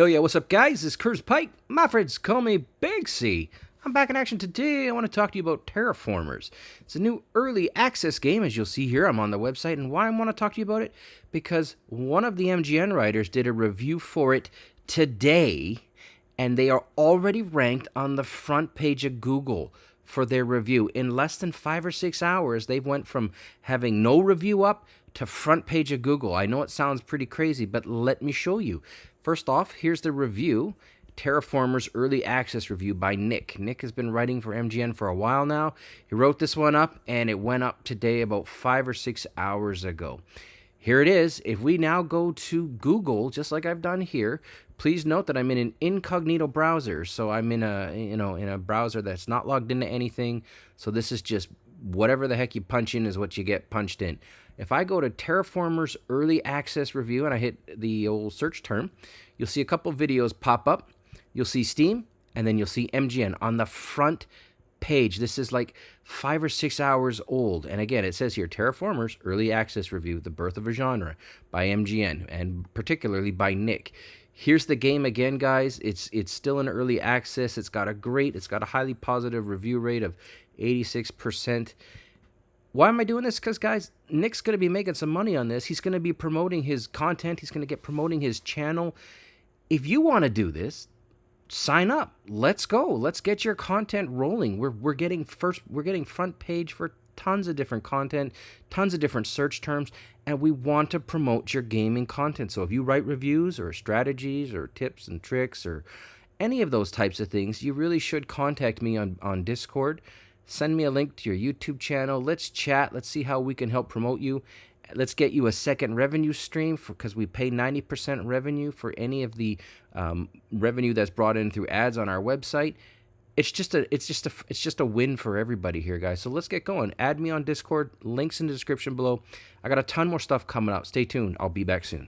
Hell yeah, what's up, guys? This is Curtis Pike. My friends call me Big C. I'm back in action today. I want to talk to you about Terraformers. It's a new early access game, as you'll see here. I'm on the website, and why I want to talk to you about it? Because one of the MGN writers did a review for it today, and they are already ranked on the front page of Google for their review. In less than five or six hours, they've went from having no review up to front page of Google. I know it sounds pretty crazy, but let me show you. First off, here's the review. Terraformers Early Access Review by Nick. Nick has been writing for MGN for a while now. He wrote this one up, and it went up today about five or six hours ago. Here it is. If we now go to Google, just like I've done here, please note that I'm in an incognito browser. So I'm in a, you know, in a browser that's not logged into anything. So this is just whatever the heck you punch in is what you get punched in. If I go to Terraformers Early Access Review and I hit the old search term, you'll see a couple videos pop up. You'll see Steam, and then you'll see MGN on the front page. This is like five or six hours old. And again, it says here Terraformers Early Access Review The Birth of a Genre by MGN, and particularly by Nick. Here's the game again, guys. It's it's still in early access. It's got a great, it's got a highly positive review rate of 86%. Why am I doing this? Because, guys, Nick's going to be making some money on this. He's going to be promoting his content. He's going to get promoting his channel. If you want to do this, sign up. Let's go. Let's get your content rolling. We're, we're getting first, we're getting front page for tons of different content, tons of different search terms, and we want to promote your gaming content. So if you write reviews or strategies or tips and tricks or any of those types of things, you really should contact me on, on Discord Send me a link to your YouTube channel. Let's chat. Let's see how we can help promote you. Let's get you a second revenue stream because we pay 90% revenue for any of the um, revenue that's brought in through ads on our website. It's just a it's just a it's just a win for everybody here, guys. So let's get going. Add me on Discord. Links in the description below. I got a ton more stuff coming up. Stay tuned. I'll be back soon.